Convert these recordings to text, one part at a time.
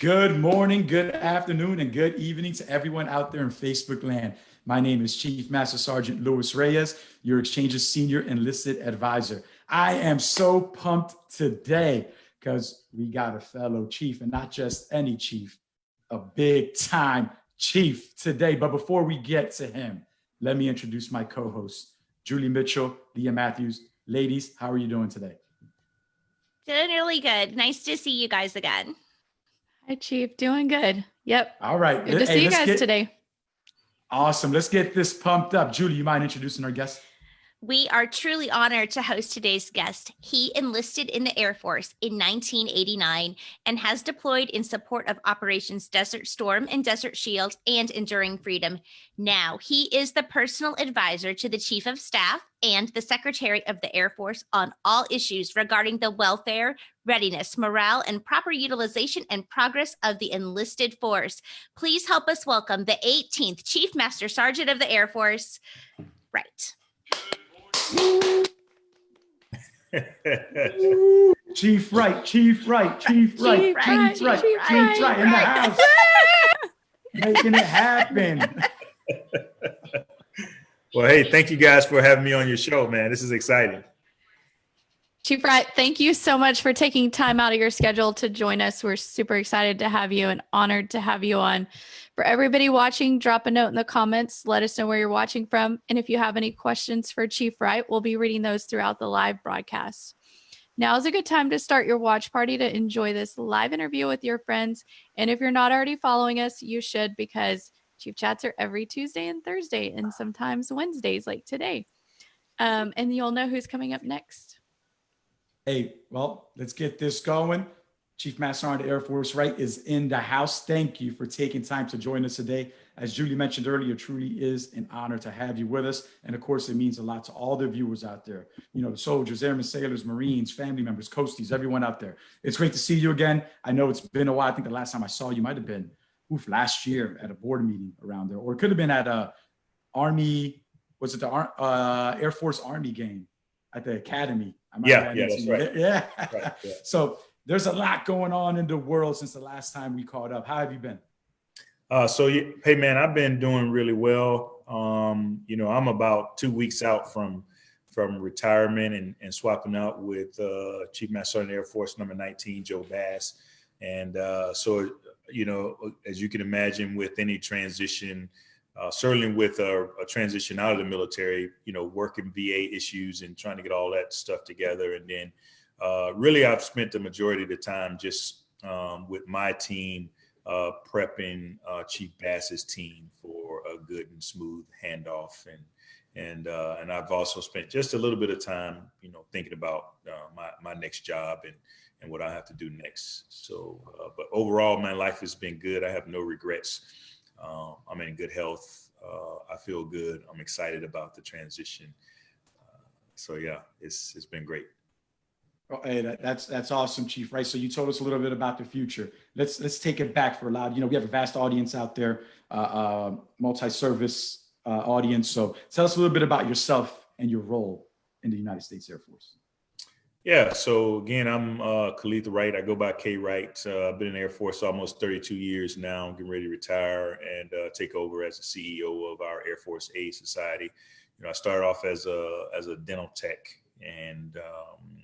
Good morning, good afternoon, and good evening to everyone out there in Facebook land. My name is Chief Master Sergeant Luis Reyes, your Exchange's Senior Enlisted Advisor. I am so pumped today because we got a fellow chief and not just any chief, a big time chief today. But before we get to him, let me introduce my co-host, Julie Mitchell, Leah Matthews. Ladies, how are you doing today? Doing really good. Nice to see you guys again. Hi, Chief. Doing good. Yep. All right. Good to hey, see you guys get, today. Awesome. Let's get this pumped up. Julie, you mind introducing our guest? We are truly honored to host today's guest. He enlisted in the Air Force in 1989 and has deployed in support of Operations Desert Storm and Desert Shield and Enduring Freedom. Now, he is the personal advisor to the Chief of Staff and the Secretary of the Air Force on all issues regarding the welfare, readiness, morale, and proper utilization and progress of the enlisted force. Please help us welcome the 18th Chief Master Sergeant of the Air Force. Wright. Chief Wright, Chief Wright, Chief Wright, Chief Wright, Chief Wright, Chief Wright in the house. Making it happen. Well, hey, thank you guys for having me on your show, man. This is exciting. Chief Wright, thank you so much for taking time out of your schedule to join us. We're super excited to have you and honored to have you on. For everybody watching, drop a note in the comments. Let us know where you're watching from. And if you have any questions for Chief Wright, we'll be reading those throughout the live broadcast. Now is a good time to start your watch party to enjoy this live interview with your friends. And if you're not already following us, you should because Chief Chats are every Tuesday and Thursday and sometimes Wednesdays like today. Um, and you'll know who's coming up next. Hey, well, let's get this going. Chief Master Sergeant Air Force Wright is in the house. Thank you for taking time to join us today. As Julie mentioned earlier, truly is an honor to have you with us. And of course, it means a lot to all the viewers out there, you know, the soldiers, airmen, sailors, Marines, family members, coasties, everyone out there. It's great to see you again. I know it's been a while. I think the last time I saw you might have been oof, last year at a board meeting around there, or it could have been at a Army, was it the uh, Air Force Army game at the Academy? yeah, yeah, that's right. Yeah. Right, yeah. So there's a lot going on in the world since the last time we caught up. How have you been? Uh, so, hey, man, I've been doing really well. Um, you know, I'm about two weeks out from from retirement and, and swapping out with uh, Chief Master Sergeant Air Force number 19, Joe Bass. And uh, so, you know, as you can imagine, with any transition, uh, certainly with a, a, transition out of the military, you know, working VA issues and trying to get all that stuff together, and then uh, really, I've spent the majority of the time just um, with my team uh, prepping uh, Chief Bass's team for a good and smooth handoff, and and uh, and I've also spent just a little bit of time, you know, thinking about uh, my my next job and and what I have to do next. So, but overall, my life has been good. I have no regrets. Um, I'm in good health. I feel good. I'm excited about the transition. so yeah, it's it's been great. Oh, hey, that, that's that's awesome, Chief. Right. So you told us a little bit about the future. Let's let's take it back for a loud. You know, we have a vast audience out there, uh, uh, multi-service uh, audience. So tell us a little bit about yourself and your role in the United States Air Force. Yeah. So again, I'm uh, Kaleth Wright. I go by K Wright. Uh, I've been in the Air Force almost 32 years now. I'm getting ready to retire and uh, take over as the CEO of our Air Force Aid Society. You know, I started off as a as a dental tech and um,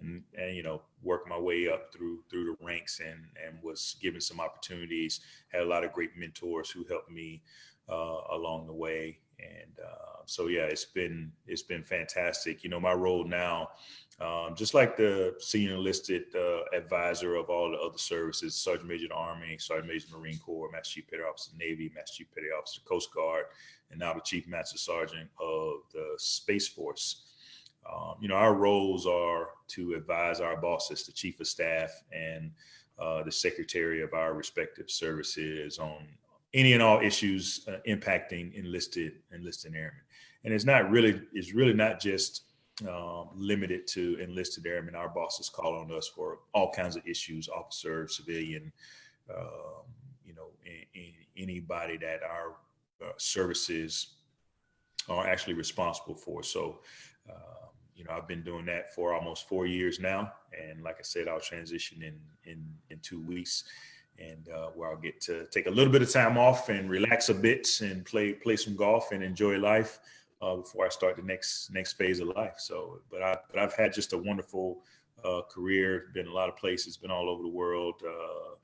and, and you know work my way up through through the ranks and and was given some opportunities had a lot of great mentors who helped me uh, along the way and uh, so yeah it's been it's been fantastic you know my role now um, just like the senior enlisted uh, advisor of all the other services sergeant major of the army sergeant major of the marine corps master chief petty officer of the navy master chief petty officer of coast guard and now the chief master sergeant of the space force um, you know, our roles are to advise our bosses, the chief of staff and uh, the secretary of our respective services on any and all issues uh, impacting enlisted enlisted airmen. And it's not really, it's really not just um, limited to enlisted airmen. Our bosses call on us for all kinds of issues, officer, civilian, um, you know, in, in anybody that our uh, services are actually responsible for. So, uh, you know, I've been doing that for almost four years now. And like I said, I'll transition in, in, in two weeks. and uh, where I'll get to take a little bit of time off and relax a bit and play play some golf and enjoy life uh, before I start the next next phase of life. So, but I but I've had just a wonderful uh, career. Been a lot of places. Been all over the world. Uh,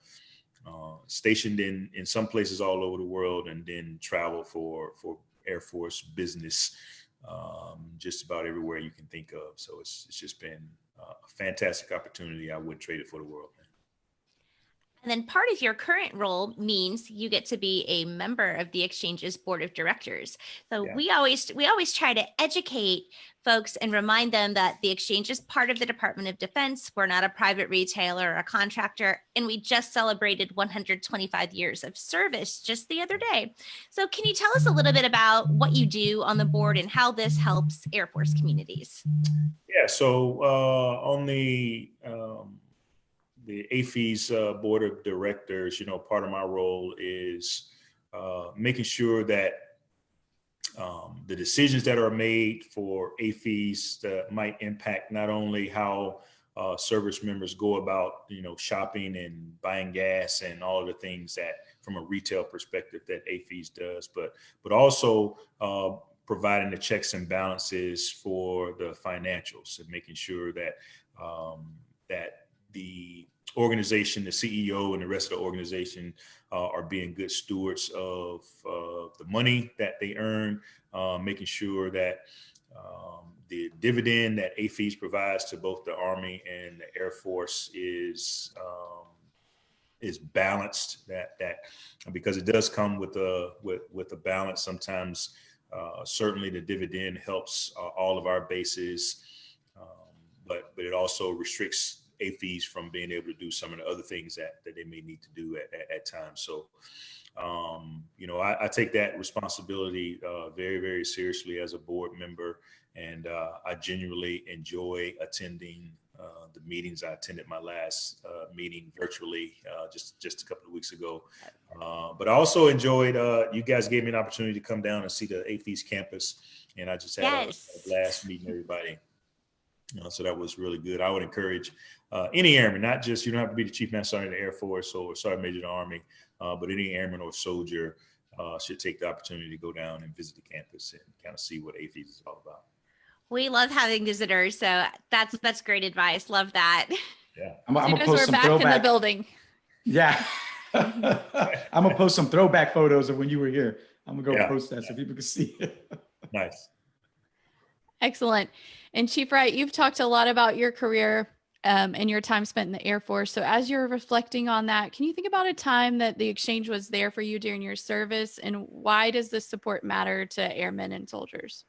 uh, stationed in in some places all over the world, and then travel for for Air Force business. Um, just about everywhere you can think of. So it's it's just been a fantastic opportunity. I wouldn't trade it for the world. Man. And then part of your current role means you get to be a member of the exchange's board of directors. So Yeah. we always we always try to educate folks and remind them that the exchange is part of the Department of Defense. We're not a private retailer or a contractor, and we just celebrated 125 years of service just the other day. So can you tell us a little bit about what you do on the board and how this helps Air Force communities? Yeah, so uh, on the um, the AAFES uh, board of directors, you know, part of my role is uh, making sure that um, the decisions that are made for AAFES that might impact not only how uh, service members go about, you know, shopping and buying gas and all of the things that, from a retail perspective, that AAFES does, but but also uh, providing the checks and balances for the financials and making sure that um, that the organization, the CEO, and the rest of the organization uh, are being good stewards of uh, the money that they earn, uh, making sure that um, the dividend that AAFES provides to both the Army and the Air Force is um, is balanced. That that because it does come with a with with a balance. Sometimes, uh, certainly, the dividend helps uh, all of our bases, um, but but it also restricts AAFES from being able to do some of the other things that, that they may need to do at, at, at times. So, um, you know, I, I, take that responsibility uh, very, very seriously as a board member. And uh, I genuinely enjoy attending uh, the meetings. I attended my last uh, meeting virtually uh, just, just a couple of weeks ago. Uh, but I also enjoyed, you guys gave me an opportunity to come down and see the AAFES campus. And I just had Yes. a, a blast meeting everybody. So that was really good. I would encourage uh, any airman, not just you don't have to be the chief master sergeant of the Air Force or sergeant major of the Army, uh, but any airman or soldier uh, should take the opportunity to go down and visit the campus and kind of see what AAFES is all about. We love having visitors, so that's that's great advice. Love that. Yeah. I'm, I'm gonna post we're some back in the throwback. building. Yeah. I'm gonna post some throwback photos of when you were here. I'm gonna go Yeah. post that so people can see it. Nice. Excellent. And Chief Wright, you've talked a lot about your career um, and your time spent in the Air Force. So, as you're reflecting on that, can you think about a time that the exchange was there for you during your service, and why does this support matter to airmen and soldiers?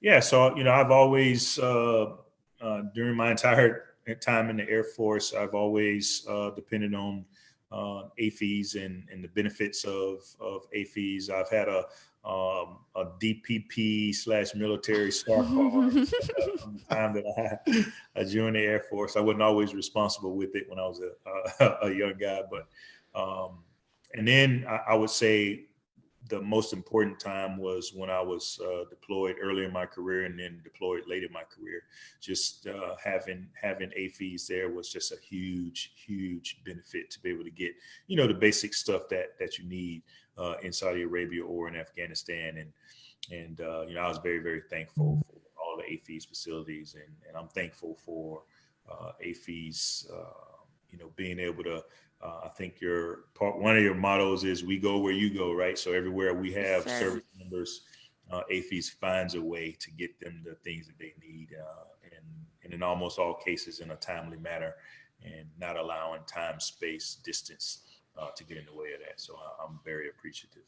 Yeah, so you know, I've always uh, uh, during my entire time in the Air Force, I've always uh, depended on uh, AAFES and, and the benefits of of AAFES. I've had a um, a DPP slash military star card uh, from the time that I, I joined the Air Force. I wasn't always responsible with it when I was a, a, a young guy, but um, and then I, I would say the most important time was when I was uh, deployed early in my career and then deployed late in my career. Just uh, having having AAFES there was just a huge, huge benefit to be able to get, you know, the basic stuff that that you need uh, in Saudi Arabia or in Afghanistan. And and uh, you know, I was very, very thankful for all the AAFES facilities, and and I'm thankful for uh, AAFES, uh, you know, being able to uh, I think your part one of your mottos is "We go where you go," right? So everywhere we have Yes, service members, uh, AAFES finds a way to get them the things that they need, uh, and and in almost all cases in a timely manner, and not allowing time, space, distance uh, to get in the way of that. So I, I'm very appreciative.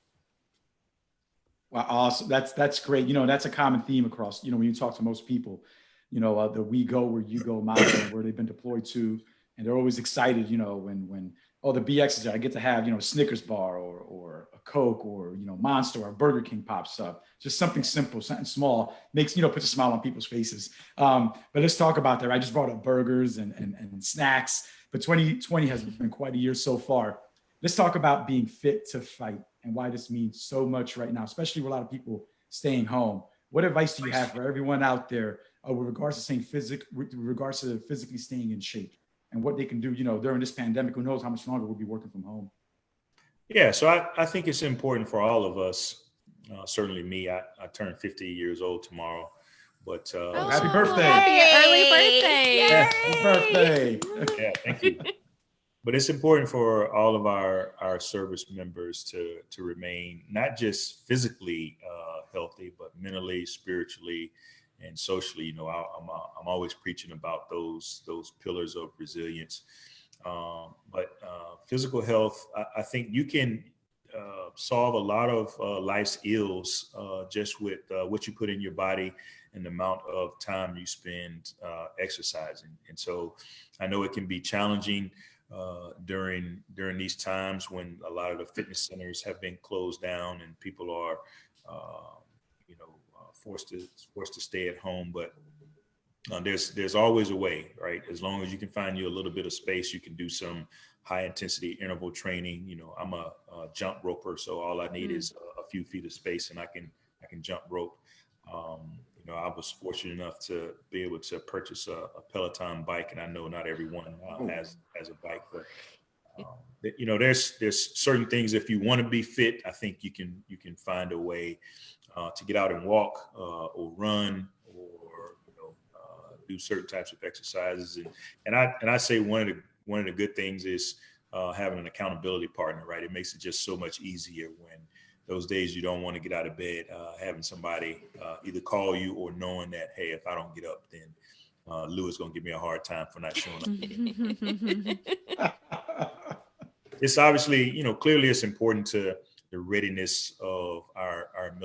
Wow, awesome. That's that's great. You know, that's a common theme across. You know, when you talk to most people, you know, uh, the "we go where you go" model, where they've been deployed to, and they're always excited. You know, when when oh the BX is there, I get to have you know a Snickers bar or or a Coke or you know Monster or Burger King pops up. Just something simple, something small makes you know puts a smile on people's faces. Um, but let's talk about that. I just brought up burgers and and, and snacks. But 2020 has been quite a year so far. Let's talk about being fit to fight and why this means so much right now, especially with a lot of people staying home. What advice do you have for everyone out there uh, with regards to staying physic, with regards to physically staying in shape? And what they can do, you know, during this pandemic. Who knows how much longer we'll be working from home. Yeah, so I, I think it's important for all of us. Uh, certainly me. I, I turn 50 years old tomorrow, but uh, Oh, happy birthday. Happy early birthday. Yay. Yeah, happy birthday. yeah, thank you. but it's important for all of our our service members to to remain not just physically uh, healthy, but mentally, spiritually, and socially. You know, I, I'm uh, I'm always preaching about those those pillars of resilience. Um, but uh, physical health, I, I think you can uh, solve a lot of uh, life's ills uh, just with uh, what you put in your body and the amount of time you spend exercising. And so I know it can be challenging uh, during during these times when a lot of the fitness centers have been closed down and people are, uh, forced to forced to stay at home. But uh, there's there's always a way, right? As long as you can find you a little bit of space, you can do some high intensity interval training. You know, I'm a, a jump roper, so all I need Mm. is a, a few feet of space, and I can I can jump rope. Um, you know, I was fortunate enough to be able to purchase a, a Peloton bike, and I know not everyone uh, has has a bike, but um, you know, there's there's certain things. If you want to be fit, I think you can you can find a way uh, to get out and walk uh, or run or you know uh, do certain types of exercises. And and I and I say one of the one of the good things is uh, having an accountability partner. Right, it makes it just so much easier when those days you don't want to get out of bed, uh, having somebody uh, either call you or knowing that, hey, if I don't get up, then uh, Lou is going to give me a hard time for not showing up. It's obviously, you know, clearly it's important to the readiness of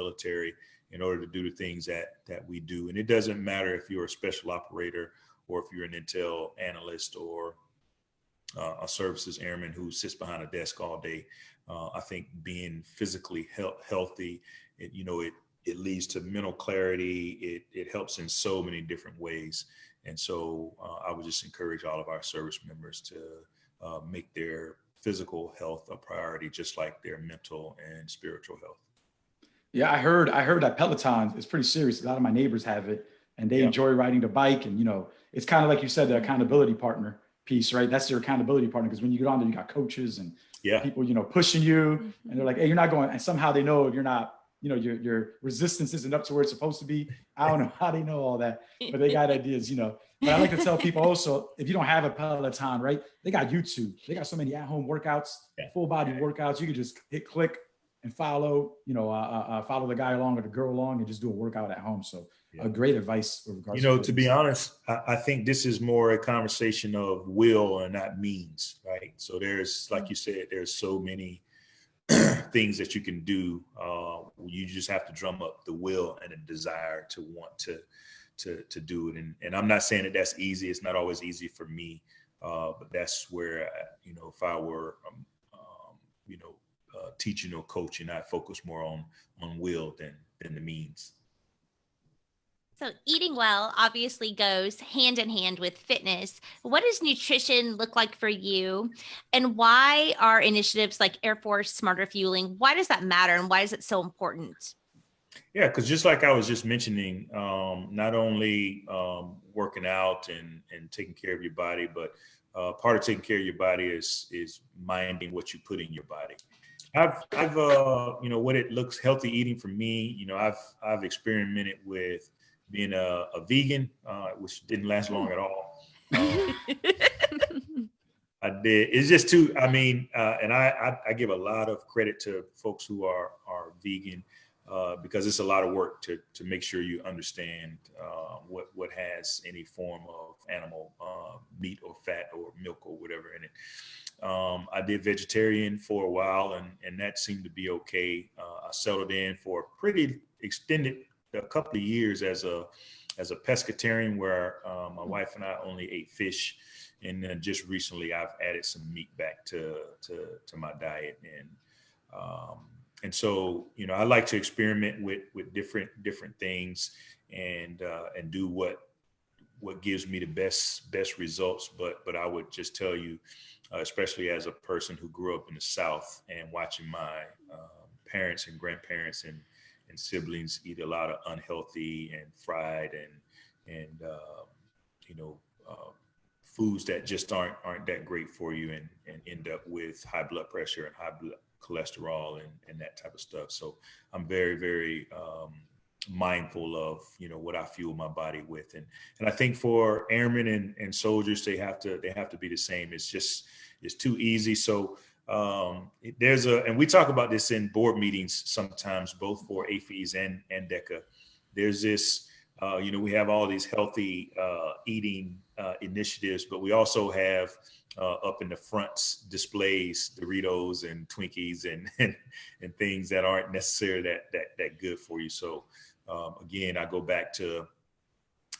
military in order to do the things that that we do. And it doesn't matter if you're a special operator or if you're an intel analyst or uh, a services airman who sits behind a desk all day. Uh, I think being physically health, healthy, it, you know, it it leads to mental clarity. It it helps in so many different ways. And so uh, I would just encourage all of our service members to uh, make their physical health a priority, just like their mental and spiritual health. Yeah, I heard. I heard that Peloton is pretty serious. A lot of my neighbors have it, and they Yeah. enjoy riding the bike. And you know, it's kind of like you said, the accountability partner piece, right? That's your accountability partner because when you get on there, you got coaches and Yeah, people, you know, pushing you, and they're mm-hmm. like, "Hey, you're not going." And somehow they know if you're not. You know, your your resistance isn't up to where it's supposed to be. I don't know how they know all that, but they got ideas. You know, but I like to tell people also, if you don't have a Peloton, right? They got YouTube. They got so many at-home workouts, Yeah. full body workouts. You can just hit click and follow, you know, uh, uh, uh, follow the guy along or the girl along and just do a workout at home. So, Yeah. a great advice with regards. you know, to be honest, I, I think this is more a conversation of will and not means, right? So there's, like you said, there's so many things that you can do. Uh, you just have to drum up the will and a desire to want to to to do it. And and I'm not saying that that's easy. It's not always easy for me, uh, but that's where uh, you know if I were um, um, you know uh, teaching or coaching, I'd focus more on on will than than the means. So, eating well obviously goes hand in hand with fitness. What does nutrition look like for you? And why are initiatives like Air Force Smarter Fueling, why does that matter? And why is it so important? Yeah, because just like I was just mentioning, um, not only um, working out and and taking care of your body, but uh, part of taking care of your body is is minding what you put in your body. I've I've uh, you know what it looks healthy eating for me. You know I've I've experimented with being a, a vegan, uh, which didn't last long at all. Um, I did. It's just too. I mean, uh, and I, I I give a lot of credit to folks who are are vegan uh, because it's a lot of work to to make sure you understand uh, what what has any form of animal uh, meat or fat or milk or whatever in it. Um, I did vegetarian for a while, and and that seemed to be okay. Uh, I settled in for a pretty extended a couple of years as a as a pescatarian, where uh, my wife and I only ate fish. And then just recently I've added some meat back to to to my diet. And um, and so you know I like to experiment with with different different things and uh, and do what what gives me the best best results. But but I would just tell you uh, especially as a person who grew up in the South and watching my uh, parents and grandparents and and siblings eat a lot of unhealthy and fried and and uh, you know uh, foods that just aren't aren't that great for you and and end up with high blood pressure and high blood cholesterol and and that type of stuff. So I'm very very um, mindful of you know what I fuel my body with. And and I think for airmen and, and soldiers they have to they have to be the same. It's just it's too easy. So um, there's a and we talk about this in board meetings sometimes both for AAFES and and DECA there's this uh, you know we have all these healthy uh, eating uh, initiatives but we also have uh, up in the fronts displays Doritos and Twinkies and, and and things that aren't necessarily that that that good for you. So um, again, I go back to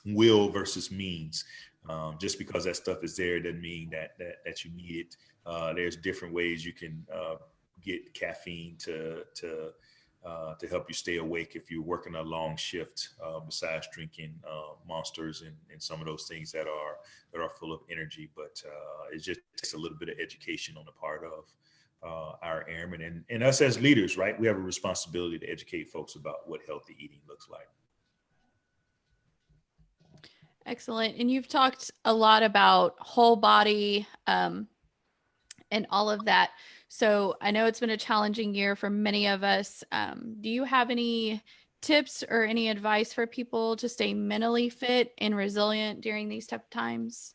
will versus means. Um, just because that stuff is there doesn't mean that that, that you need it. Uh, there's different ways you can uh, get caffeine to to uh, to help you stay awake if you're working a long shift. Uh, besides drinking uh, monsters and, and some of those things that are that are full of energy, but uh, it just takes a little bit of education on the part of uh, our airmen and, and us as leaders, right? We have a responsibility to educate folks about what healthy eating looks like. Excellent. And you've talked a lot about whole body um, and all of that. So I know it's been a challenging year for many of us. Um, do you have any tips or any advice for people to stay mentally fit and resilient during these tough times?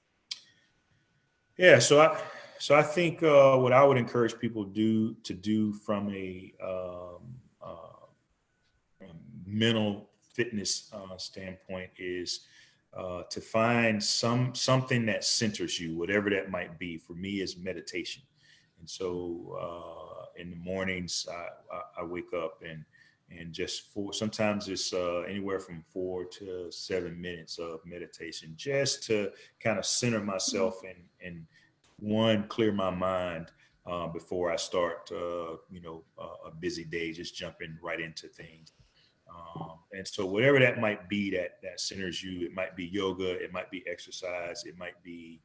Yeah, so I, so I think uh, what I would encourage people do to do from a um, uh, mental fitness uh, standpoint is uh, to find some something that centers you, whatever that might be. For me, is meditation, and so uh, in the mornings I, I, I, wake up and and just for sometimes it's uh, anywhere from four to seven minutes of meditation, just to kind of center myself and and one, clear my mind uh, before I start, uh, you know, uh, a busy day, just jumping right into things. Um, and so whatever that might be that that centers you, it might be yoga, it might be exercise, it might be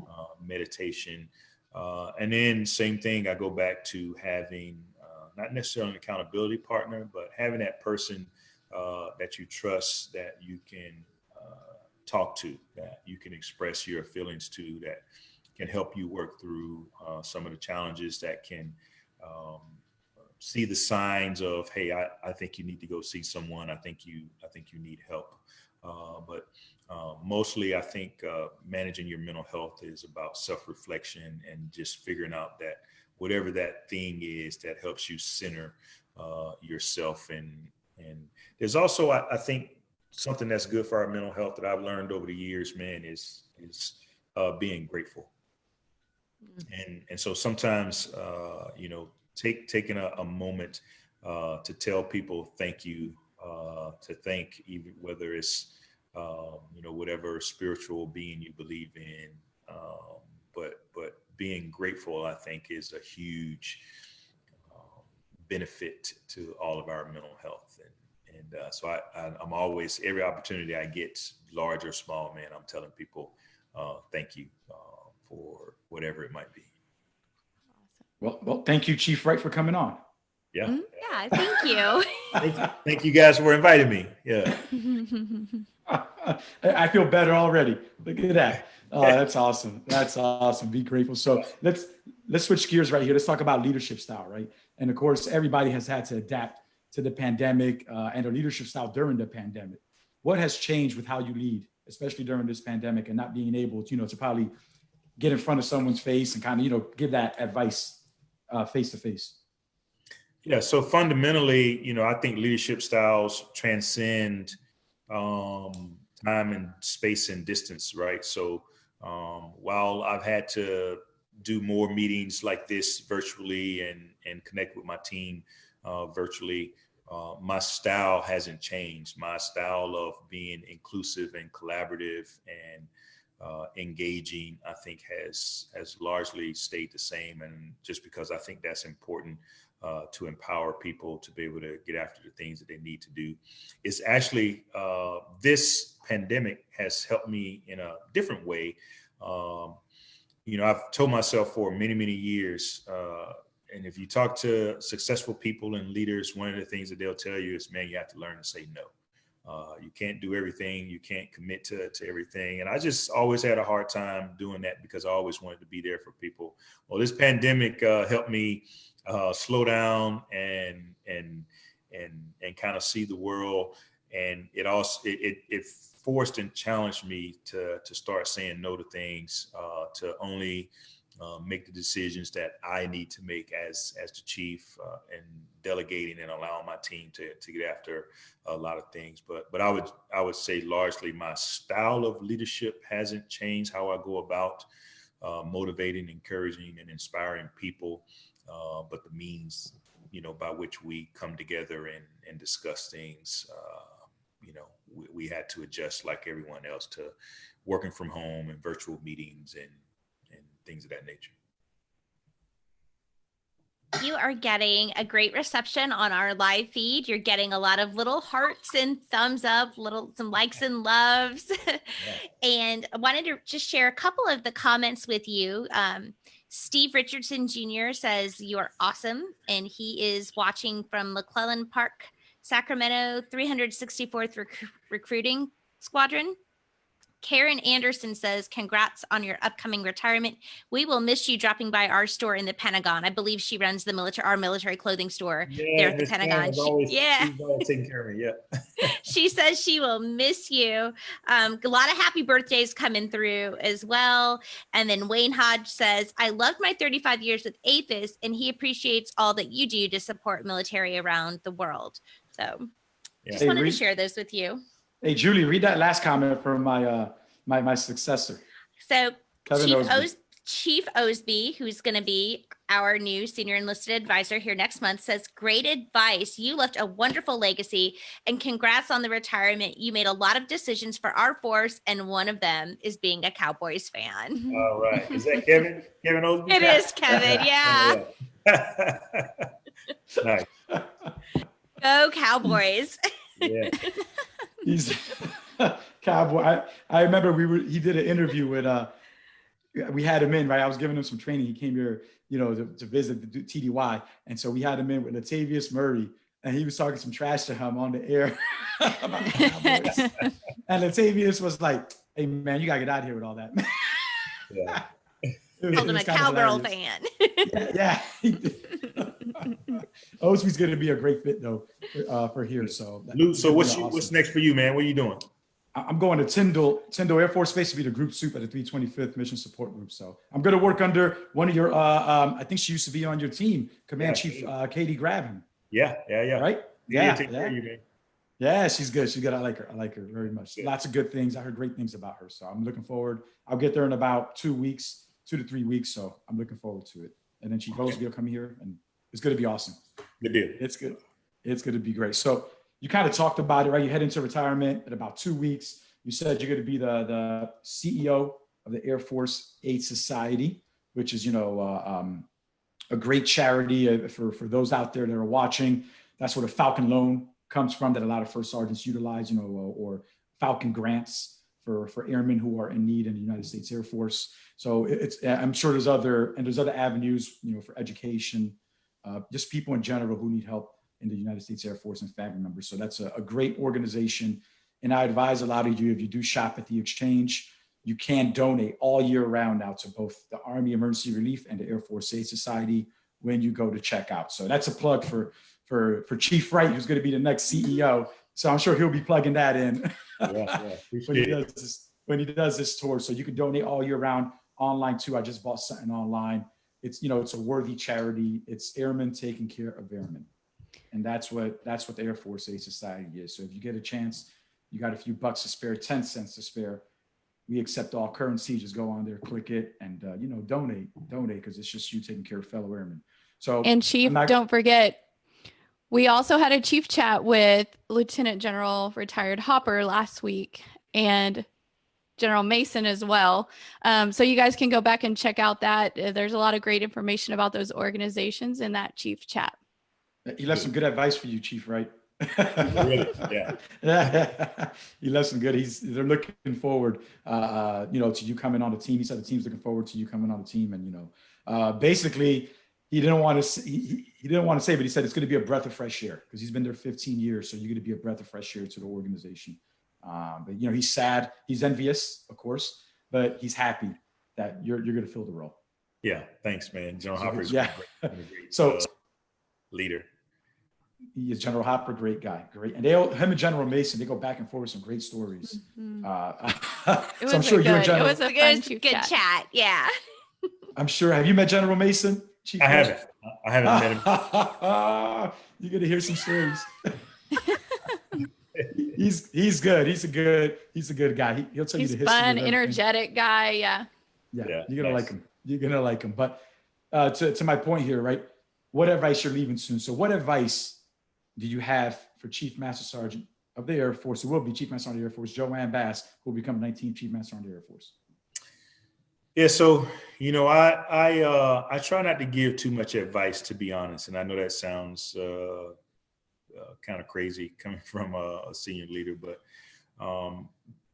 uh, meditation. Uh, and then same thing, I go back to having uh, not necessarily an accountability partner, but having that person that you trust that you can talk to, that you can express your feelings to, that can help you work through uh, some of the challenges that can um, see the signs of, hey, I, I think you need to go see someone. I think you I think you need help. Uh, but uh, mostly, I think uh, managing your mental health is about self-reflection and just figuring out that whatever that thing is that helps you center uh, yourself. And and there's also, I, I think, something that's good for our mental health that I've learned over the years, man, is is uh, being grateful. Mm-hmm. and and so sometimes uh, you know take taking a, a moment uh, to tell people thank you uh, to thank even whether it's um, you know whatever spiritual being you believe in um, but but being grateful I think is a huge um, benefit to all of our mental health and and uh, so I, I am always every opportunity I get large or small man I'm telling people uh, thank you uh, for whatever it might be. Well, well, thank you, Chief Wright, for coming on. Yeah. Mm, yeah, thank you. thank, you thank you guys for inviting me. Yeah. I feel better already. Look at that. Oh, that's awesome. That's awesome. Be grateful. So let's let's switch gears right here. Let's talk about leadership style, right? And of course, everybody has had to adapt to the pandemic uh, and their leadership style during the pandemic. What has changed with how you lead, especially during this pandemic, and not being able, to, you know, to probably get in front of someone's face and kind of, you know, give that advice face to face? Yeah. So fundamentally, you know, I think leadership styles transcend um, time and space and distance, right? So um, while I've had to do more meetings like this virtually and and connect with my team uh, virtually, uh, my style hasn't changed. My style of being inclusive and collaborative and uh, engaging, I think has has largely stayed the same. And just because I think that's important uh, to empower people to be able to get after the things that they need to do, is actually uh, this pandemic has helped me in a different way. Um, you know, I've told myself for many many years. Uh, and if you talk to successful people and leaders, one of the things that they'll tell you is, man, you have to learn to say no. Uh, you can't do everything. You can't commit to, to everything. And I just always had a hard time doing that because I always wanted to be there for people. Well, this pandemic uh, helped me uh, slow down and and and and kind of see the world. And it also it, it, it forced and challenged me to to start saying no to things, uh, to only uh, make the decisions that I need to make as as the chief, uh, and delegating and allowing my team to to get after a lot of things. But but I would I would say largely my style of leadership hasn't changed. How I go about uh, motivating, encouraging, and inspiring people, uh, but the means you know by which we come together and and discuss things. Uh, you know, we, we had to adjust like everyone else to working from home and virtual meetings and things of that nature. You are getting a great reception on our live feed. You're getting a lot of little hearts and thumbs up, little some likes and loves. and I wanted to just share a couple of the comments with you. Um, Steve Richardson Jr. says you are awesome, and he is watching from McClellan Park, Sacramento, 364th Rec- Recruiting Squadron. Karen Anderson says, congrats on your upcoming retirement. We will miss you dropping by our store in the Pentagon. I believe she runs the military, our military clothing store there at the Pentagon. She- always- yeah. she's taking care of me. Yeah. she says she will miss you. Um, a lot of happy birthdays coming through as well. And then Wayne Hodge says, I loved my 35 years with AAFES and he appreciates all that you do to support military around the world. So Yeah. just Hey, wanted to share those with you. Hey, Julie, read that last comment from my uh my my successor, So Kevin Chief, Osby. Os- Chief Osby, who's going to be our new senior enlisted advisor here next month, says, Great advice. You left a wonderful legacy and congrats on the retirement. You made a lot of decisions for our force, and one of them is being a Cowboys fan. All right. Is that Kevin? Kevin Osby? It is, Kevin. Yeah. Yeah. nice. Go Cowboys. Yeah. He's cowboy. I, I remember we were he did an interview with uh we had him in, right? I was giving him some training. He came here, you know, to, to visit the TDY. And so we had him in with Latavius Murray, and he was talking some trash to him on the air about the Cowboys. And Latavius was like, hey man, you gotta get out of here with all that. Yeah. It was- Told him a was cowgirl hilarious. fan. Yeah. yeah. Osby's gonna be a great fit though, uh, for here. So Lou, so what's you, awesome. what's next for you, man? What are you doing? I'm going to Tyndall, Tyndall Air Force Base to be the group soup at the 325th Mission Support Group. So I'm going to work under one of your, uh, um, I think she used to be on your team, Command Yeah, Chief Katie. uh, Katie Grabham, Yeah, yeah, yeah. right? Yeah, Yeah, take care yeah. of you, man. Yeah, she's good. She's good. I like her. I like her very much. Good. Lots of good things. I heard great things about her. So I'm looking forward. I'll get there in about two weeks, two to three weeks. So I'm looking forward to it. And then Chief Okay. Osby will come here and it's going to be awesome. Good deal. It's good. It's going to be great. So you kind of talked about it, right? You head into retirement in about two weeks. You said you're going to be the, the CEO of the Air Force Aid Society, which is, you know, uh, um, a great charity uh, for, for those out there that are watching. That's where the Falcon Loan comes from that a lot of first sergeants utilize, you know, uh, or Falcon grants for, for airmen who are in need in the United States Air Force. So it's, I'm sure there's other, and there's other avenues, you know, for education, uh, just people in general who need help in the United States Air Force and family members. So that's a, a great organization. And I advise a lot of you, if you do shop at the exchange, you can donate all year round now to both the Army Emergency Relief and the Air Force Aid Society when you go to check out. So that's a plug for, for, for Chief Wright, who's going to be the next CEO. So I'm sure he'll be plugging that in Yeah, yeah. when he does this, when he does this tour. So you can donate all year round online too. I just bought something online. It's, you know, it's a worthy charity. It's airmen taking care of airmen. And that's what, that's what the Air Force Aid Society is. So if you get a chance, you got a few bucks to spare, 10 cents to spare. We accept all currency. Just go on there, click it and, uh, you know, donate, donate because it's just you taking care of fellow airmen. So And Chief, don't forget, we also had a chief chat with Lieutenant General retired Hopper last week and General Mason as well. Um, so you guys can go back and check out that. Uh, There's a lot of great information about those organizations in that chief chat. he left some good advice for you, Chief, right? Really? Yeah. Yeah, he left some good. He's they're looking forward, uh, uh, you know, to you coming on the team. He said the team's looking forward to you coming on the team, and you know, uh, basically, he didn't want to he, he- he didn't want to say, but he said it's going to be a breath of fresh air because he's been there 15 years. So you're going to be a breath of fresh air to the organization. Um, but you know, he's sad, he's envious, of course, but he's happy that you're you're going to fill the role. Yeah, thanks, man. General So, Hopper is yeah. great, great, So- uh, leader. He is General Hopper, great guy, great, and they all- him and General Mason they go back and forth with some great stories. Mhm. Uh, It so I'm was sure a you and good- General. It was a Good, good chat. chat. Yeah. I'm sure. Have you met General Mason? Chief I Mason? haven't. I haven't met him. You're gonna hear some stories. He's he's good. He's a good he's a good guy. He, he'll tell He's you the history. of fun, energetic guy. Yeah. Yeah, Yeah, you're gonna nice. like him. You're gonna like him. But uh, to to my point here, right? What advice you're leaving soon? So, what advice do you have for Chief Master Sergeant of the Air Force, who will be Chief Master Sergeant of the Air Force, Joanne Bass, who will become 19th Chief Master Sergeant of the Air Force? Yeah, so you know, I I uh, I try not to give too much advice, to be honest, and I know that sounds uh, uh, kind of crazy coming from a, a senior leader, but um,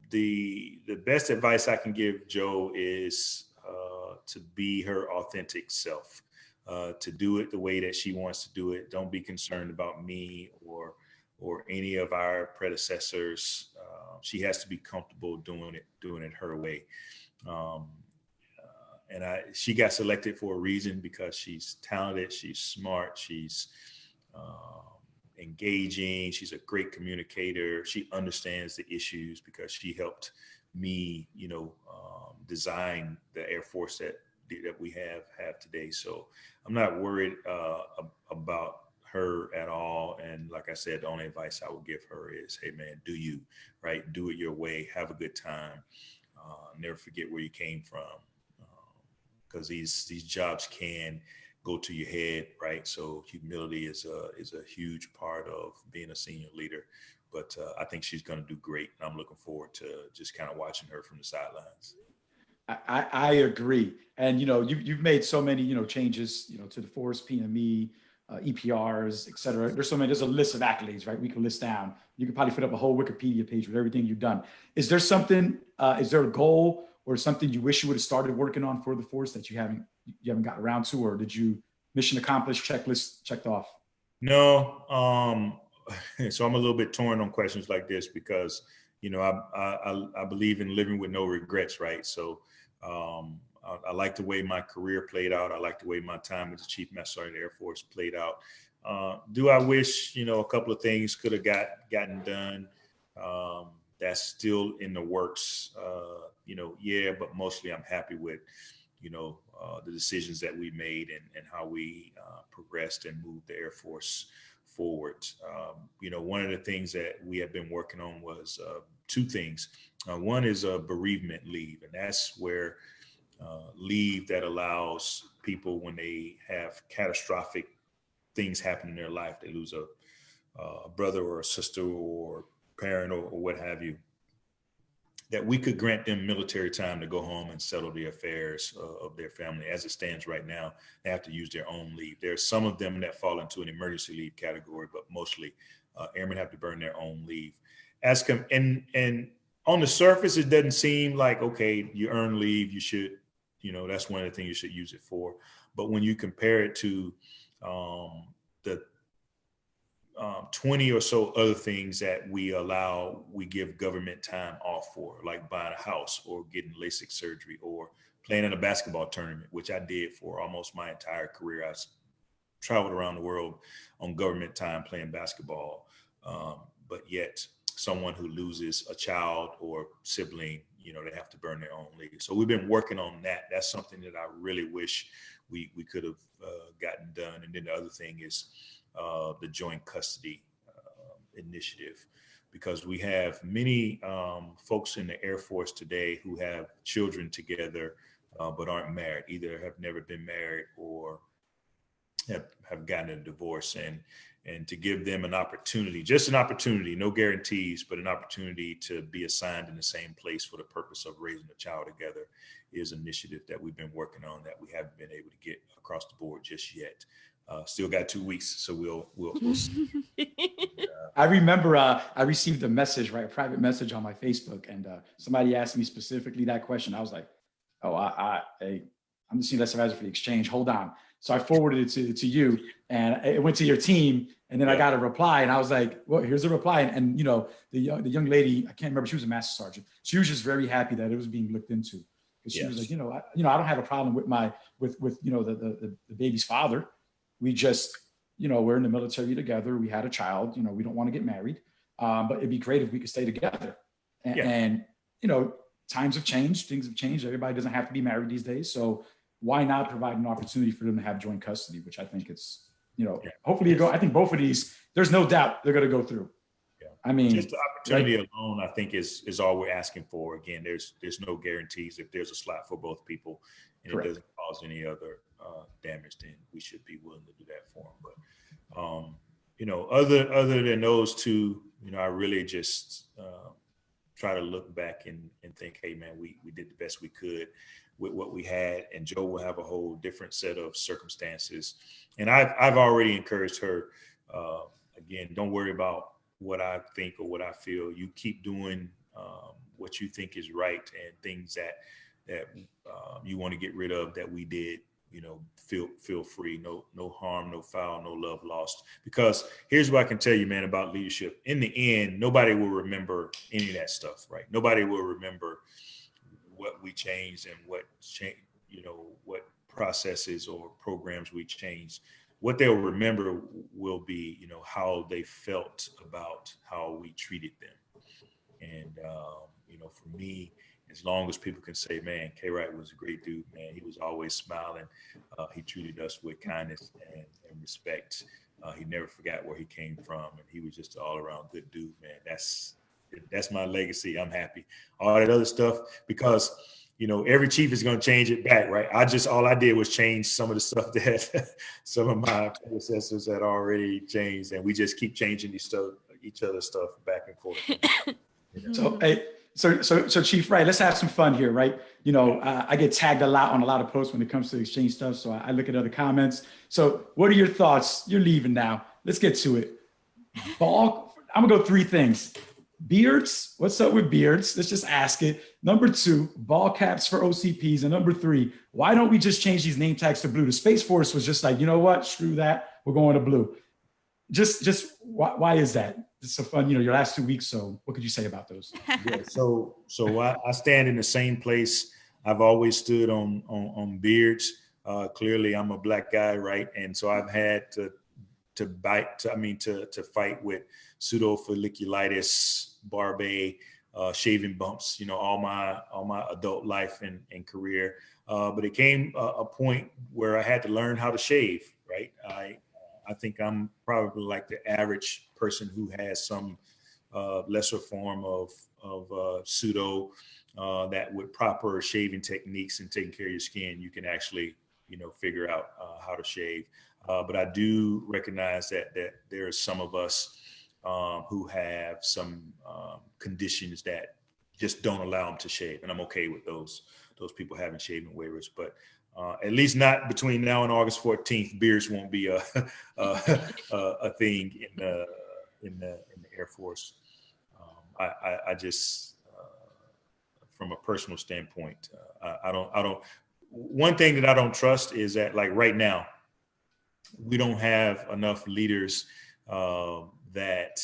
the the best advice I can give Joe is uh, to be her authentic self, uh, to do it the way that she wants to do it. Don't be concerned about me or or any of our predecessors. Uh, she has to be comfortable doing it doing it her way. Um, uh, and I, she got selected for a reason because she's talented, she's smart, she's um, engaging, she's a great communicator. She understands the issues because she helped me, you know, um, design the Air Force that that we have have today. So I'm not worried uh, about her at all. And like I said, the only advice I would give her is, hey man, do you right? Do it your way. Have a good time. Uh, never forget where you came from, because these these jobs can go to your head, right? So humility is a is a huge part of being a senior leader. But uh, I think she's going to do great. And I'm looking forward to just kind of watching her from the sidelines. I, I, agree. And, you know, you, you've made so many, you know, changes, you know, to the force, PME, uh, EPRs, et cetera. There's so many, there's a list of accolades, right? We can list down. You could probably fit up a whole Wikipedia page with everything you've done. Is there something, uh, is there a goal or something you wish you would have started working on for the force that you haven't, you haven't gotten around to, or did you mission accomplished, checklist checked off? No, um, so I'm a little bit torn on questions like this because you know I I, I believe in living with no regrets, right? So um, I, I, like the way my career played out. I like the way my time as the Chief Master Sergeant Air Force played out. Uh, do I wish you know a couple of things could have got gotten done? Um, that's still in the works. Uh, you know, yeah, but mostly I'm happy with you know uh, the decisions that we made and, and how we uh, progressed and moved the Air Force forward. Um, you know, one of the things that we have been working on was uh, two things. Uh, one is a bereavement leave, and that's where uh, leave that allows people when they have catastrophic things happen in their life, they lose a, a brother or a sister or parent or, or what have you, that we could grant them military time to go home and settle the affairs uh, of their family. As it stands right now, they have to use their own leave. There are some of them that fall into an emergency leave category, but mostly uh, airmen have to burn their own leave. As and and on the surface, it doesn't seem like okay, you earn leave, you should, you know, that's one of the things you should use it for. But when you compare it to um, the um, 20 or so other things that we allow, we give government time off for, like buying a house or getting LASIK surgery or playing in a basketball tournament, which I did for almost my entire career. I traveled around the world on government time playing basketball. Um, but yet, someone who loses a child or sibling, you know, they have to burn their own leave. So we've been working on that. That's something that I really wish we we could have uh, gotten done. And then the other thing is uh, the joint custody uh, initiative, because we have many um, folks in the Air Force today who have children together uh, but aren't married, either have never been married or have, have gotten a divorce. And and to give them an opportunity, just an opportunity, no guarantees, but an opportunity to be assigned in the same place for the purpose of raising a child together is an initiative that we've been working on that we haven't been able to get across the board just yet. Uh, still got two weeks, so we'll we'll. we'll I remember uh, I received a message, right, a private message on my Facebook, and uh, somebody asked me specifically that question. I was like, "Oh, I, I, hey, I'm the senior advisor for the exchange. Hold on. So I forwarded it to, to you and it went to your team. And then I got a reply and I was like, well, here's a reply. And, and, you know, the, young- the young lady, I can't remember, she was a master sergeant. She was just very happy that it was being looked into. Cause she was like, you know, I, you know, I don't have a problem with my, with, with, you know, the, the, the- the baby's father. We just, you know, we're in the military together. We had a child, you know, we don't want to get married. Um, but it'd be great if we could stay together. And, Yeah. and, you know, times have changed, things have changed. Everybody doesn't have to be married these days. So why not provide an opportunity for them to have joint custody, which I think it's, you know, Yeah. hopefully you go, I think both of these, there's no doubt they're going to go through. Yeah. I mean, Just the opportunity alone, I think, is is all we're asking for. Again, there's there's no guarantees. If there's a slot for both people and Correct. it doesn't cause any other uh, damage, then we should be willing to do that for them. But um, you know, other other than those two, you know, I really just uh, try to look back and and think, hey, man, we we did the best we could with what we had, and Joe will have a whole different set of circumstances. And I've I've already encouraged her. Uh, again, don't worry about what I think or what I feel. You keep doing um, what you think is right and things that that um, you want to get rid of that we did. You know, feel feel free. No no harm, no foul, no love lost. Because here's what I can tell you, man, about leadership. In the end, nobody will remember any of that stuff, right? Nobody will remember what we changed and what. You know what processes or programs we changed what they'll remember will be, you know, how they felt about how we treated them. And, um, you know, for me, as long as people can say, man, K Wright was a great dude, man, he was always smiling. Uh, he treated us with kindness and, and respect. Uh, he never forgot where he came from. And he was just an all around good dude, man. That's, that's my legacy. I'm happy. All that other stuff, because you know, every chief is going to change it back, right? I just all I did was change some of the stuff that some of my predecessors had already changed, and we just keep changing each stuff, each other's stuff back and forth. You know? So, hey, so, so, so Chief Wright, let's have some fun here, right? You know, uh, I get tagged a lot on a lot of posts when it comes to exchange stuff. So I, I look at other comments. So what are your thoughts? You're leaving now. Let's get to it. Ball, I'm gonna go three things. Beards, what's up with beards? Let's just ask it. Number two, ball caps for OCPs. And number three, why don't we just change these name tags to blue? The Space Force was just like, you know what? Screw that. We're going to blue. Just, just why, why is that? It's a fun, you know, your last two weeks. So what could you say about those? yeah, so so I, I stand in the same place I've always stood on on, on beards. Uh, clearly, I'm a black guy, right? And so I've had to to bite. To, I mean, to to fight with pseudofolliculitis, barbae, uh, shaving bumps. You know, all my all my adult life and, and career. Uh, but it came a, a point where I had to learn how to shave. Right. I I think I'm probably like the average person who has some uh, lesser form of of uh, pseudo uh, that with proper shaving techniques and taking care of your skin, you can actually you know figure out uh, how to shave. Uh, but I do recognize that that there are some of us um, who have some um, conditions that just don't allow them to shave, and I'm okay with those those people having shaving waivers. But uh, at least not between now and August 14th, beards won't be a a, a, a thing in the in the in the Air Force. Um, I, I, I just, uh, from a personal standpoint, uh, I, I don't I don't. One thing that I don't trust is that like right now, we don't have enough leaders uh, that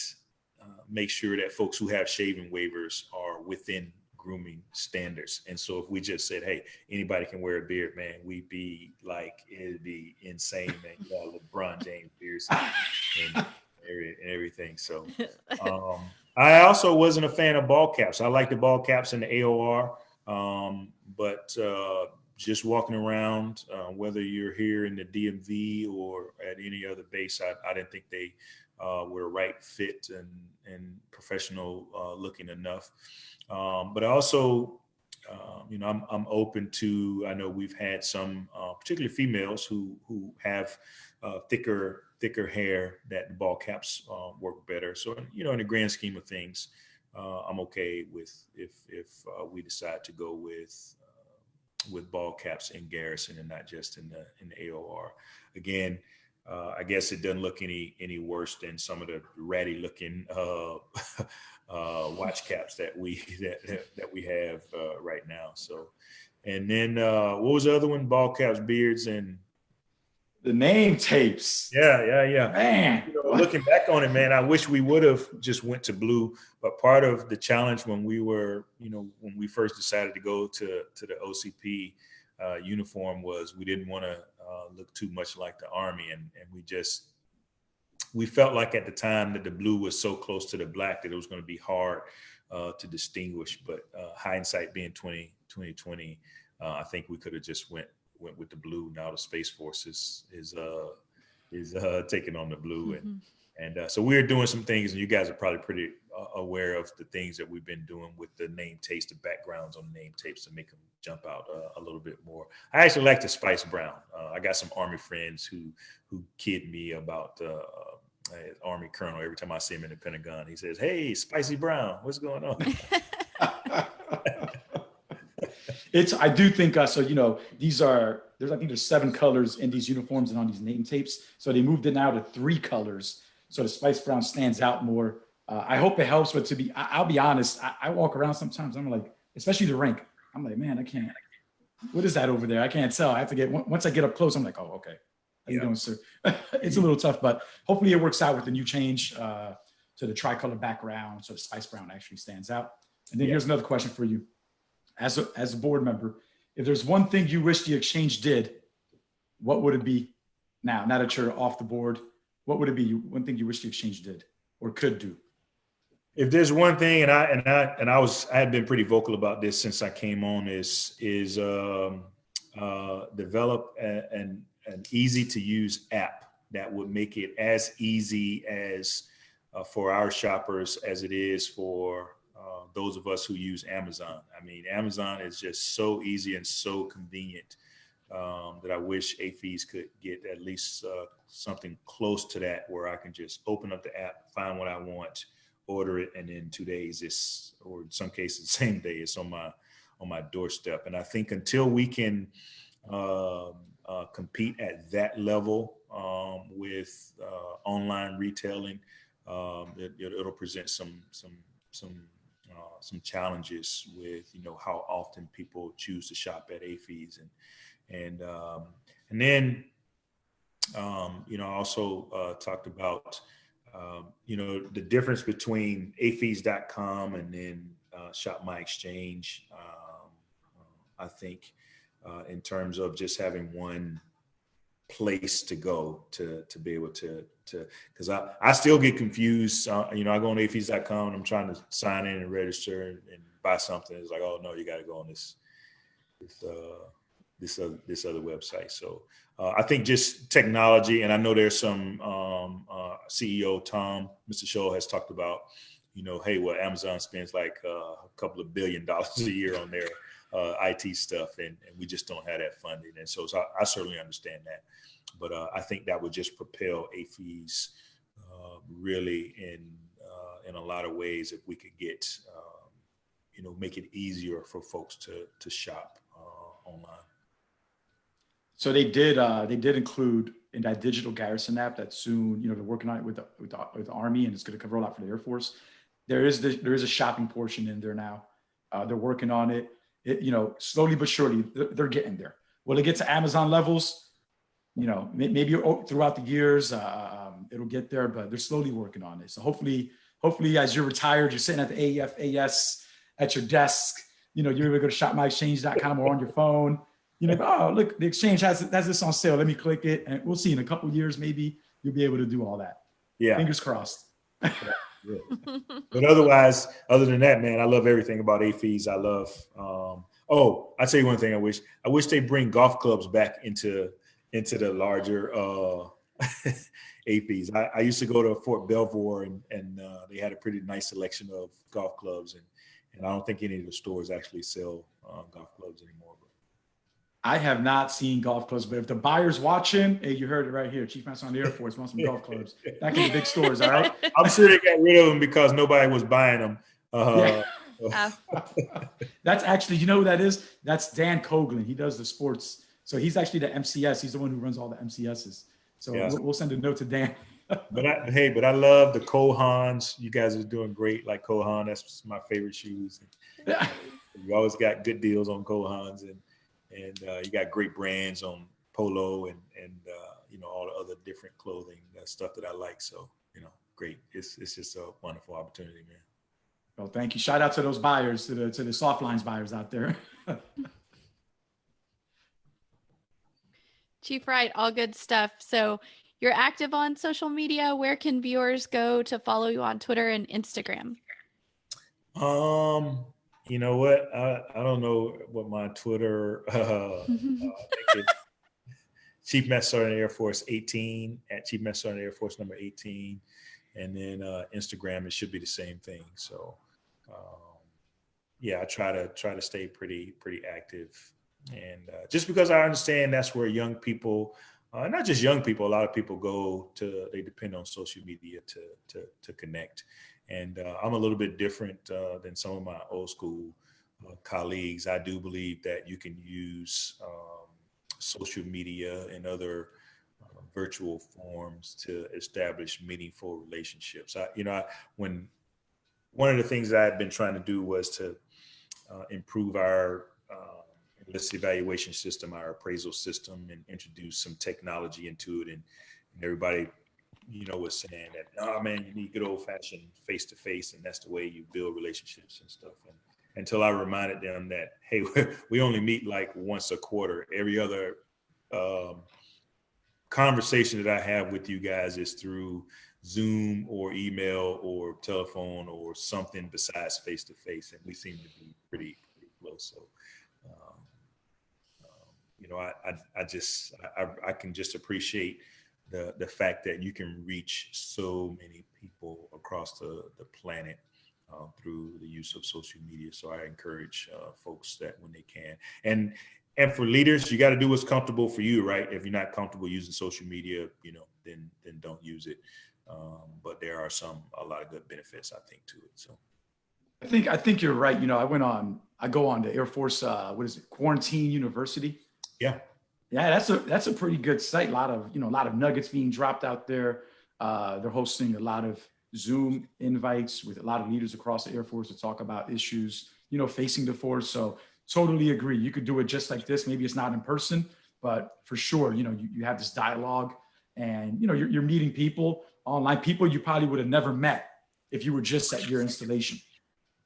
uh, make sure that folks who have shaving waivers are within grooming standards. And so if we just said, hey, anybody can wear a beard, man, we'd be like, it'd be insane, man. You got LeBron James beards and, and everything. So um, I also wasn't a fan of ball caps. I like the ball caps in the AOR, um, but uh, just walking around, uh, whether you're here in the DMV or at any other base, I, I didn't think they uh, were right fit and and professional uh, looking enough. Um, but also, um, you know, I'm I'm open to. I know we've had some, uh, particularly females, who who have uh, thicker thicker hair that the ball caps uh, work better. So you know, in the grand scheme of things, uh, I'm okay with if if we decide to go with with ball caps in Garrison and not just in the in the AOR. Again, uh, I guess it doesn't look any any worse than some of the ratty looking uh, uh, watch caps that we that, that, that we have uh, right now. So And then uh, what was the other one? Ball caps, beards, and The name tapes. yeah, yeah, yeah. Man. You know, looking back on it, man, I wish we would have just went to blue. But part of the challenge when we were, you know, when we first decided to go to to the OCP uh, uniform was we didn't want to uh, look too much like the Army, and and we just we felt like at the time that the blue was so close to the black that it was going to be hard uh, to distinguish. But uh, hindsight being 20, 2020, uh, I think we could have just went went with the blue. Now the Space Force is is uh, is uh, taking on the blue, and Mhm. and uh, so we're doing some things, and you guys are probably pretty uh, aware of the things that we've been doing with the name tapes, the backgrounds on the name tapes to make them jump out uh, a little bit more. I actually like the Spice Brown. Uh, I got some Army friends who who kid me about uh, uh, Army Colonel every time I see him in the Pentagon. He says, "Hey, Spicy Brown, what's going on?" it's I do think uh, so. You know, these are there's I think there's seven colors in these uniforms and on these name tapes. So they moved it now to three colors. So the Spice Brown stands out more. Uh, I hope it helps, but to be I, I'll be honest, I, I walk around sometimes. I'm like, especially the rank. I'm like, man, I can't. What is that over there? I can't tell. I have to get once I get up close. I'm like, oh, okay. How you Yeah. doing, sir? it's a little tough, but hopefully it works out with the new change uh, to the tricolor background, so the Spice Brown actually stands out. And then Yeah. here's another question for you, as a as a board member, if there's one thing you wish the exchange did, what would it be? Now, now that you're off the board, what would it be? One thing you wish the exchange did or could do? if there's one thing, and I and I and I was I had been pretty vocal about this since I came on, is is um, uh, develop a, an an easy to use app that would make it as easy as uh, for our shoppers as it is for uh, those of us who use Amazon. I mean, Amazon is just so easy and so convenient um, that I wish AAFES could get at least uh, something close to that, where I can just open up the app, find what I want order it and in two days it's or in some cases same day it's on my on my doorstep and i think until we can um, uh, compete at that level um, with uh, online retailing um, it, it'll present some some some uh, some challenges with you know how often people choose to shop at AAFES and and um, and then um, you know I also uh, talked about um, you know, the difference between aafes.com and then uh, Shop My Exchange, um, I think, uh, in terms of just having one place to go to to be able to to because I, I still get confused. Uh, you know, I go on aafes.com and I'm trying to sign in and register and, and buy something. It's like, oh no, you got to go on this this uh, this other this other website. So uh, I think just technology, and I know there's some um, uh, CEO Tom, Mr. Shull has talked about, you know, hey, well, Amazon spends like uh, a couple of billion dollars a year on their uh, IT stuff, and, and we just don't have that funding. And so, so I, I certainly understand that, but uh, I think that would just propel AAFES uh, really in uh, in a lot of ways if we could get, um, you know, make it easier for folks to to shop uh, online. So they did. Uh, they did include in that digital garrison app that soon, you know, they're working on it with the with the, with the Army, and it's going to roll out for the Air Force. There is the, there is a shopping portion in there now. They're working on it. It, you know, slowly but surely, they're, getting there. Will it get to Amazon levels? You know, maybe throughout the years, uh, um, it'll get there, but they're slowly working on it. So hopefully, hopefully, as you're retired, you're sitting at the AFAS at your desk. You know, you're able to go to shopmyexchange.com or on your phone you know, oh, look, the exchange has, has this on sale. Let me click it. And we'll see in a couple of years, maybe you'll be able to do all that. Yeah. Fingers crossed. but otherwise, other than that, man, I love everything about AAFES. I love. Um, oh, I tell you one thing. I wish. I wish they bring golf clubs back into into the larger uh, AAFES. I, I used to go to Fort Belvoir, and and uh, they had a pretty nice selection of golf clubs, and and I don't think any of the stores actually sell uh, golf clubs anymore. But I have not seen golf clubs, but if the buyer's watching, hey, you heard it right here. Chief Master on the Air Force wants some golf clubs. Back in the big stores, all right? I'm sure they got rid of them because nobody was buying them. Uh, Yeah. That's actually, you know who that is? That's Dan Coughlin. He does the sports. So he's actually the MCS. He's the one who runs all the MCSs. So Yeah. we'll, we'll send a note to Dan. But I, hey, but I love the Cole Haans. You guys are doing great. Like Cole Haan, that's my favorite shoes. You always got good deals on Cole Haans, and and uh, you got great brands on Polo and and uh, you know all the other different clothing uh, stuff that I like. So you know, great. It's it's just a wonderful opportunity, man. Well, thank you. Shout out to those buyers, to the to the soft lines buyers out there. Chief Wright, all good stuff. So you're active on social media. Where can viewers go to follow you on Twitter and Instagram? Um, you know what? I, I don't know what my Twitter. Uh, Chief Master Sergeant Air Force 18 at Chief Master Sergeant Air Force number 18, and then uh, Instagram it should be the same thing. So, um, yeah, I try to try to stay pretty pretty active, and uh, just because I understand that's where young people, uh, not just young people, a lot of people go to they depend on social media to to to connect. And uh, I'm a little bit different uh, than some of my old school uh, colleagues. I do believe that you can use um, social media and other uh, virtual forms to establish meaningful relationships. I, you know, I, when one of the things I had been trying to do was to uh, improve our this evaluation system, our appraisal system, and introduce some technology into it. And, and everybody you know, was saying that, oh man, you need good old fashioned face to face, and that's the way you build relationships and stuff. And until I reminded them that, hey, we only meet like once a quarter. Every other um, conversation that I have with you guys is through Zoom or email or telephone or something besides face to face, and we seem to be pretty pretty close. So. Um, um, you know, I, I, I just, I, I can just appreciate the the fact that you can reach so many people across the the planet uh, through the use of social media. So I encourage uh, folks that when they can, and and for leaders, you got to do what's comfortable for you, right? If you're not comfortable using social media, you know, then then don't use it. Um, but there are some a lot of good benefits, I think, to it. So. I think I think you're right. You know, I went on. I go on to Air Force. Uh, what is it? Quarantine University. Yeah. Yeah, that's a that's a pretty good site. A lot of you know a lot of nuggets being dropped out there. Uh, they're hosting a lot of Zoom invites with a lot of leaders across the Air Force to talk about issues you know facing the force. So totally agree. You could do it just like this. Maybe it's not in person, but for sure, you know you, you have this dialogue, and you know you're, you're meeting people online, people you probably would have never met if you were just at your installation.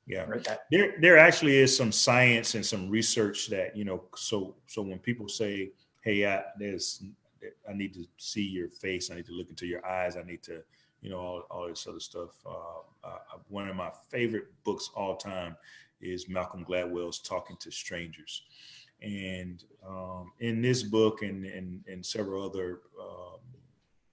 Yeah, right. There, there actually is some science and some research that you know. So, so when people say hey, I, there's, I need to see your face. I need to look into your eyes. I need to, you know, all, all this other stuff. Uh, uh, one of my favorite books all time is Malcolm Gladwell's Talking to Strangers. And um, in this book and, and, and several other um,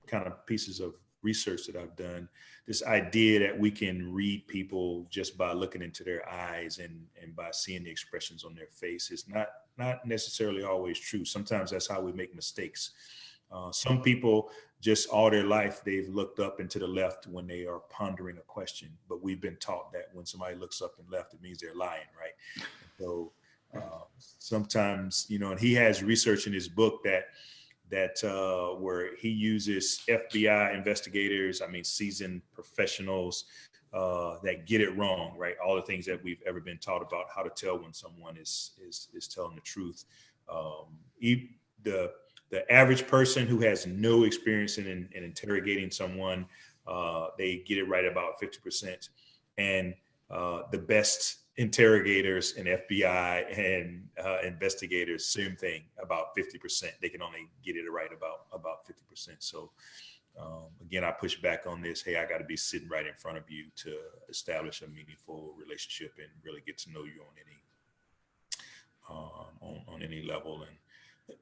kind of pieces of research that I've done, this idea that we can read people just by looking into their eyes and, and by seeing the expressions on their face is not not necessarily always true. Sometimes that's how we make mistakes. Uh, some people just all their life they've looked up and to the left when they are pondering a question, but we've been taught that when somebody looks up and left, it means they're lying, right? So uh, sometimes, you know, and he has research in his book that that uh, where he uses FBI investigators, I mean, seasoned professionals uh, that get it wrong, right? All the things that we've ever been taught about how to tell when someone is is is telling the truth. Um, the the average person who has no experience in, in, in interrogating someone, uh, they get it right about fifty percent, and uh, the best interrogators and FBI and uh, investigators, same thing, about 50%. They can only get it right about about 50%. So um, again, I push back on this. Hey, I got to be sitting right in front of you to establish a meaningful relationship and really get to know you on any um, on, on any level.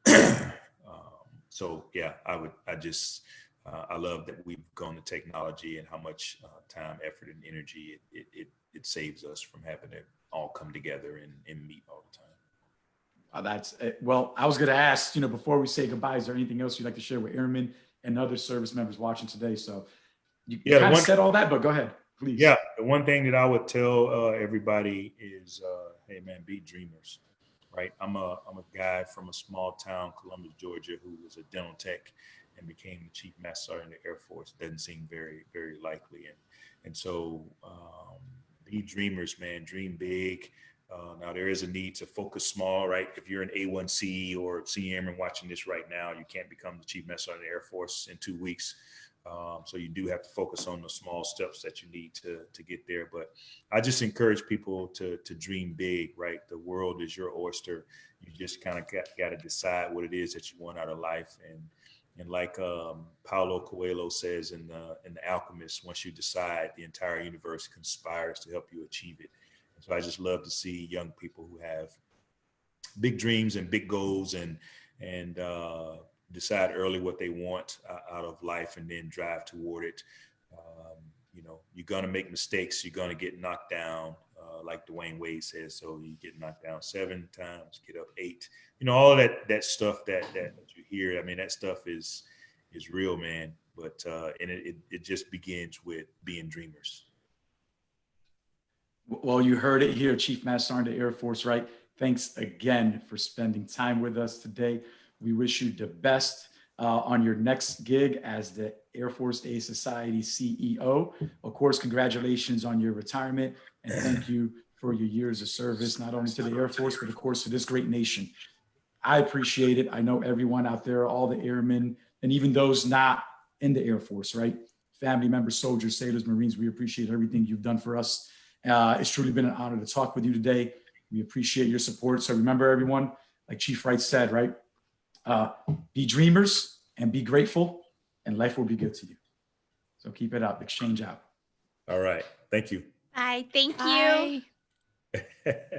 And um, so, yeah, I would. I just uh, I love that we've gone to technology and how much uh, time, effort, and energy it, it, it it saves us from having to all come together and, and meet all the time. Uh, that's uh, well. I was going to ask, you know, before we say goodbye, is there anything else you'd like to share with airmen and other service members watching today? So you yeah, kind of said all that, but go ahead, please. Yeah, the one thing that I would tell uh, everybody is, uh, hey man, be dreamers, right? I'm a I'm a guy from a small town, Columbus, Georgia, who was a dental tech and became the chief master sergeant in the Air Force. Doesn't seem very very likely, and and so. Um, be dreamers, man. Dream big. Uh, now there is a need to focus small, right? If you're an A1C or senior airman watching this right now, you can't become the chief master of the Air Force in two weeks. Um, so you do have to focus on the small steps that you need to to get there. But I just encourage people to to dream big, right? The world is your oyster. You just kind of got, got to decide what it is that you want out of life. And and like um, Paulo Coelho says in the in the Alchemist, once you decide, the entire universe conspires to help you achieve it. So I just love to see young people who have big dreams and big goals and and uh, decide early what they want uh, out of life and then drive toward it. Um, you know, you're gonna make mistakes. You're gonna get knocked down, uh, like Dwyane Wade says. So you get knocked down seven times, get up eight. You know, all that that stuff that that you hear. I mean, that stuff is is real, man. But uh, and it, it it just begins with being dreamers. Well, you heard it here, Chief Master Sergeant Air Force, right? Thanks again for spending time with us today. We wish you the best uh, on your next gig as the Air Force Aid Society CEO. Of course, congratulations on your retirement and thank you for your years of service, not only to the Air Force, but of course to this great nation. I appreciate it. I know everyone out there, all the airmen, and even those not in the Air Force, right? Family members, soldiers, sailors, Marines, we appreciate everything you've done for us. Uh, it's truly been an honor to talk with you today. We appreciate your support. So remember, everyone, like Chief Wright said, right? Uh, be dreamers and be grateful, and life will be good to you. So keep it up. Exchange out. All right. Thank you. Bye. Thank you. Bye.